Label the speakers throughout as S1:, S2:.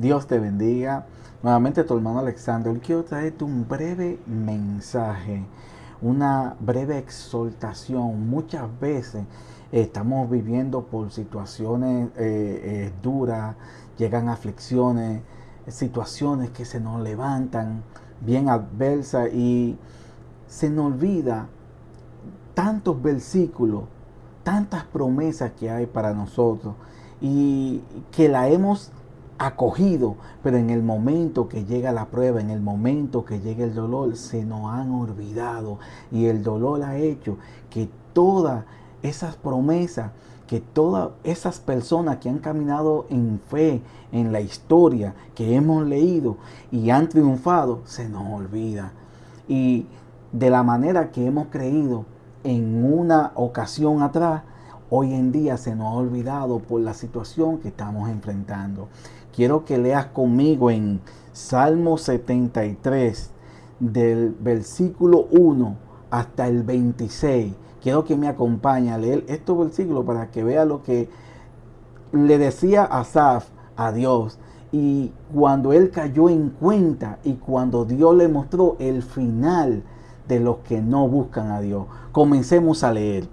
S1: Dios te bendiga. Nuevamente tu hermano Alexander. Hoy quiero traerte un breve mensaje, una breve exhortación. Muchas veces estamos viviendo por situaciones eh, eh, duras, llegan aflicciones, situaciones que se nos levantan bien adversas y se nos olvida tantos versículos, tantas promesas que hay para nosotros y que la hemos acogido, pero en el momento que llega la prueba, en el momento que llega el dolor, se nos han olvidado y el dolor ha hecho que todas esas promesas, que todas esas personas que han caminado en fe en la historia que hemos leído y han triunfado, se nos olvida. Y de la manera que hemos creído en una ocasión atrás, hoy en día se nos ha olvidado por la situación que estamos enfrentando. Quiero que leas conmigo en Salmo 73, del versículo 1 hasta el 26. Quiero que me acompañe a leer estos versículos para que vea lo que le decía Asaf a Dios. Y cuando él cayó en cuenta y cuando Dios le mostró el final de los que no buscan a Dios. Comencemos a leer.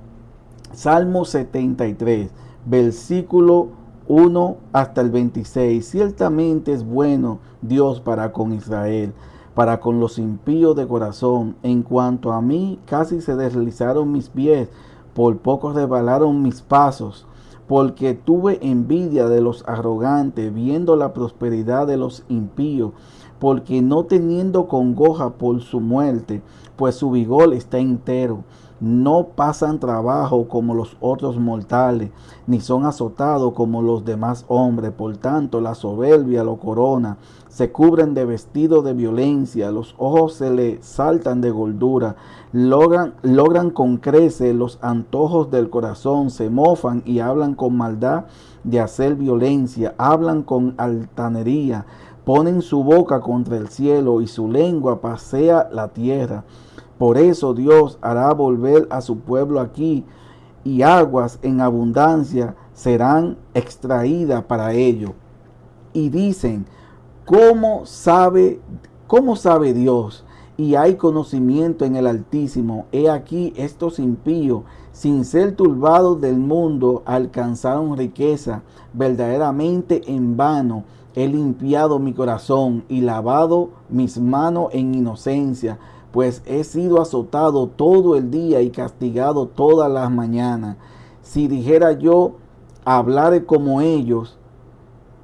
S1: Salmo 73, versículo 1 hasta el 26. Ciertamente es bueno Dios para con Israel, para con los impíos de corazón. En cuanto a mí, casi se deslizaron mis pies, por poco rebalaron mis pasos, porque tuve envidia de los arrogantes, viendo la prosperidad de los impíos, porque no teniendo congoja por su muerte, pues su vigor está entero no pasan trabajo como los otros mortales, ni son azotados como los demás hombres. Por tanto, la soberbia lo corona, se cubren de vestido de violencia, los ojos se le saltan de gordura, logran, logran con crece los antojos del corazón, se mofan y hablan con maldad de hacer violencia, hablan con altanería, ponen su boca contra el cielo y su lengua pasea la tierra. Por eso Dios hará volver a su pueblo aquí y aguas en abundancia serán extraídas para ello. Y dicen, ¿cómo sabe, cómo sabe Dios? Y hay conocimiento en el Altísimo. He aquí estos impíos, sin ser turbados del mundo, alcanzaron riqueza. Verdaderamente en vano he limpiado mi corazón y lavado mis manos en inocencia pues he sido azotado todo el día y castigado todas las mañanas. Si dijera yo, hablaré como ellos,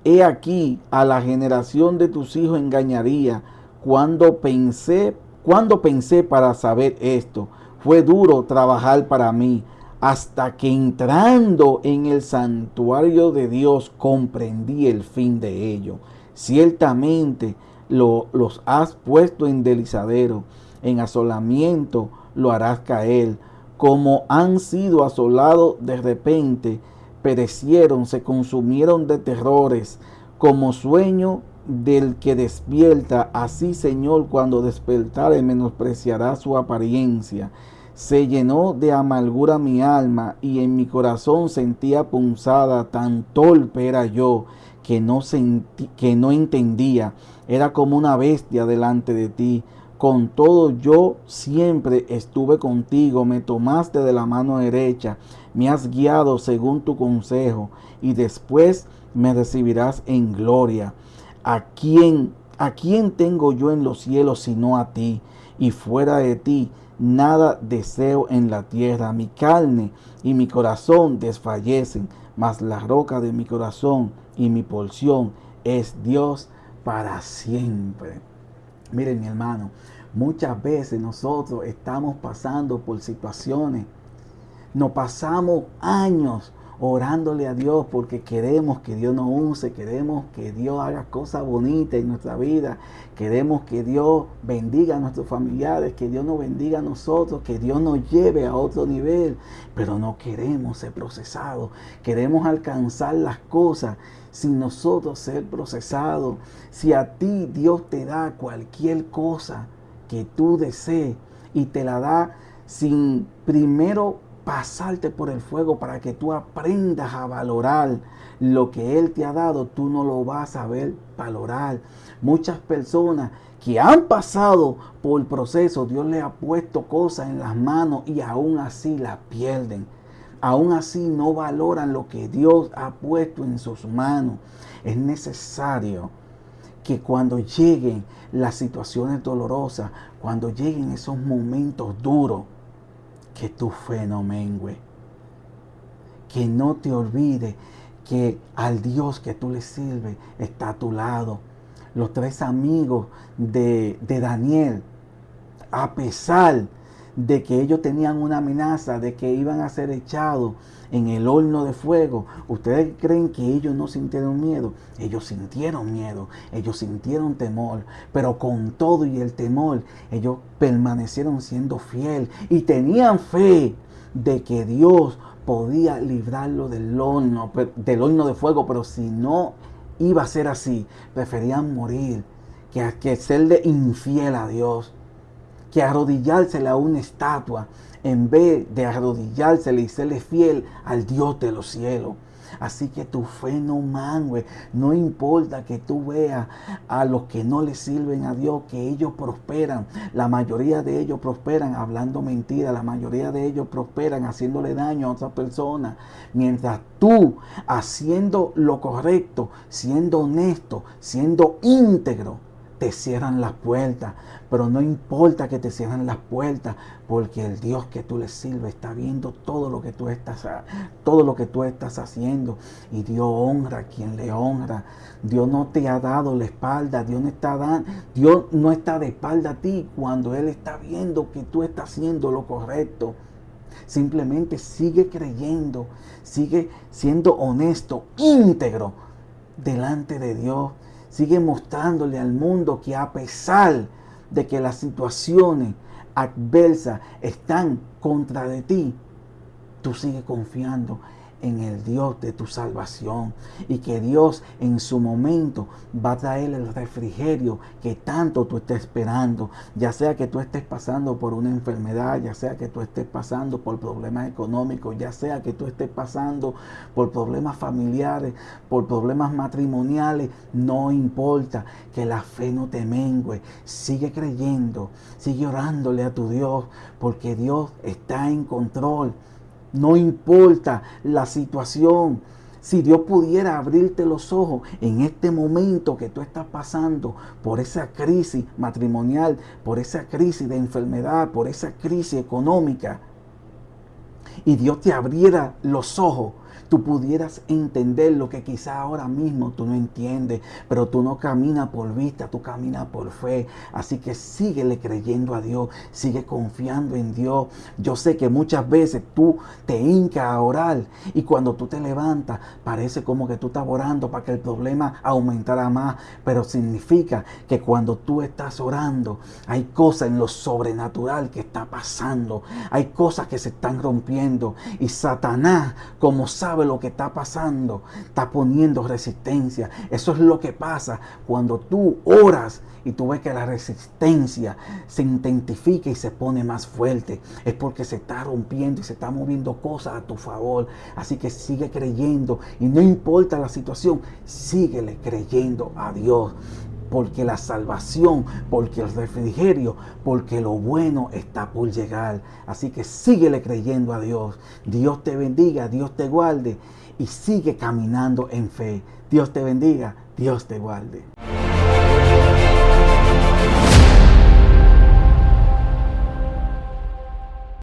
S1: he aquí a la generación de tus hijos engañaría. Cuando pensé, cuando pensé para saber esto, fue duro trabajar para mí, hasta que entrando en el santuario de Dios comprendí el fin de ello. Ciertamente lo, los has puesto en delizadero en asolamiento lo harás caer. Como han sido asolados de repente, perecieron, se consumieron de terrores, como sueño del que despierta, así Señor cuando despertare menospreciará su apariencia. Se llenó de amargura mi alma y en mi corazón sentía punzada, tan torpe era yo que no, sentí, que no entendía, era como una bestia delante de ti. Con todo yo siempre estuve contigo, me tomaste de la mano derecha, me has guiado según tu consejo y después me recibirás en gloria. ¿A quién, a quién tengo yo en los cielos sino a ti? Y fuera de ti nada deseo en la tierra. Mi carne y mi corazón desfallecen, mas la roca de mi corazón y mi porción es Dios para siempre. Miren mi hermano, muchas veces nosotros estamos pasando por situaciones, nos pasamos años orándole a Dios porque queremos que Dios nos use, queremos que Dios haga cosas bonitas en nuestra vida, queremos que Dios bendiga a nuestros familiares, que Dios nos bendiga a nosotros, que Dios nos lleve a otro nivel, pero no queremos ser procesados, queremos alcanzar las cosas sin nosotros ser procesados. Si a ti Dios te da cualquier cosa que tú desees y te la da sin primero pasarte por el fuego para que tú aprendas a valorar lo que Él te ha dado, tú no lo vas a ver valorar. Muchas personas que han pasado por el proceso, Dios les ha puesto cosas en las manos y aún así las pierden. Aún así no valoran lo que Dios ha puesto en sus manos. Es necesario que cuando lleguen las situaciones dolorosas, cuando lleguen esos momentos duros, que tu fe no mengue. Que no te olvides que al Dios que tú le sirves está a tu lado. Los tres amigos de, de Daniel, a pesar de que ellos tenían una amenaza de que iban a ser echados en el horno de fuego. ¿Ustedes creen que ellos no sintieron miedo? Ellos sintieron miedo, ellos sintieron temor, pero con todo y el temor, ellos permanecieron siendo fiel y tenían fe de que Dios podía librarlo del horno, del horno de fuego, pero si no iba a ser así, preferían morir que, que serle infiel a Dios que arrodillársele a una estatua en vez de arrodillársele y serle fiel al Dios de los cielos. Así que tu fe no mangue. No importa que tú veas a los que no le sirven a Dios, que ellos prosperan. La mayoría de ellos prosperan hablando mentira. La mayoría de ellos prosperan haciéndole daño a otras personas. Mientras tú, haciendo lo correcto, siendo honesto, siendo íntegro, te cierran las puertas. Pero no importa que te cierran las puertas, porque el Dios que tú le sirves está viendo todo lo que tú estás, todo lo que tú estás haciendo. Y Dios honra a quien le honra. Dios no te ha dado la espalda, Dios no está Dios no está de espalda a ti cuando Él está viendo que tú estás haciendo lo correcto. Simplemente sigue creyendo, sigue siendo honesto, íntegro delante de Dios Sigue mostrándole al mundo que a pesar de que las situaciones adversas están contra de ti, tú sigues confiando en el Dios de tu salvación y que Dios en su momento va a traer el refrigerio que tanto tú estés esperando, ya sea que tú estés pasando por una enfermedad, ya sea que tú estés pasando por problemas económicos, ya sea que tú estés pasando por problemas familiares, por problemas matrimoniales, no importa que la fe no te mengue, sigue creyendo, sigue orándole a tu Dios, porque Dios está en control. No importa la situación. Si Dios pudiera abrirte los ojos en este momento que tú estás pasando por esa crisis matrimonial, por esa crisis de enfermedad, por esa crisis económica, y Dios te abriera los ojos tú pudieras entender lo que quizá ahora mismo tú no entiendes, pero tú no caminas por vista, tú caminas por fe. Así que síguele creyendo a Dios, sigue confiando en Dios. Yo sé que muchas veces tú te hincas a orar y cuando tú te levantas parece como que tú estás orando para que el problema aumentara más, pero significa que cuando tú estás orando hay cosas en lo sobrenatural que está pasando, hay cosas que se están rompiendo y Satanás, como lo que está pasando, está poniendo resistencia. Eso es lo que pasa cuando tú oras y tú ves que la resistencia se intensifica y se pone más fuerte. Es porque se está rompiendo y se está moviendo cosas a tu favor. Así que sigue creyendo y no importa la situación, síguele creyendo a Dios porque la salvación, porque el refrigerio, porque lo bueno está por llegar. Así que síguele creyendo a Dios. Dios te bendiga, Dios te guarde y sigue caminando en fe. Dios te bendiga, Dios te guarde.